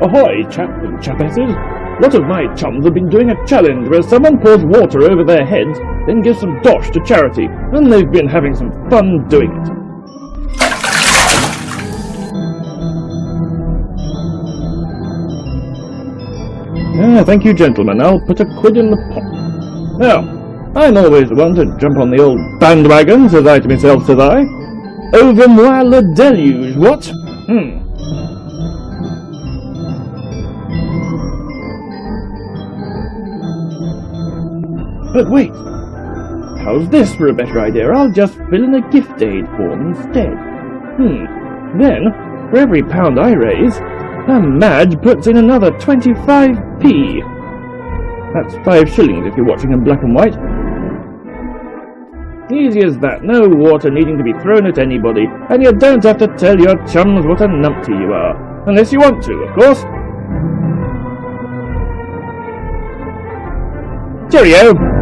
Ahoy, chaps and chapesses! A lot of my chums have been doing a challenge where someone pours water over their heads, then gives some dosh to charity, and they've been having some fun doing it. Ah, thank you, gentlemen. I'll put a quid in the pot. Now, I'm always the one to jump on the old bandwagon, says I to myself, says I. Over moi le deluge, what? Hmm. But wait, how's this for a better idea? I'll just fill in a gift aid form instead. Hmm, then, for every pound I raise, the Madge puts in another 25p. That's five shillings if you're watching in black and white. Easy as that, no water needing to be thrown at anybody, and you don't have to tell your chums what a numpty you are. Unless you want to, of course. Cheerio!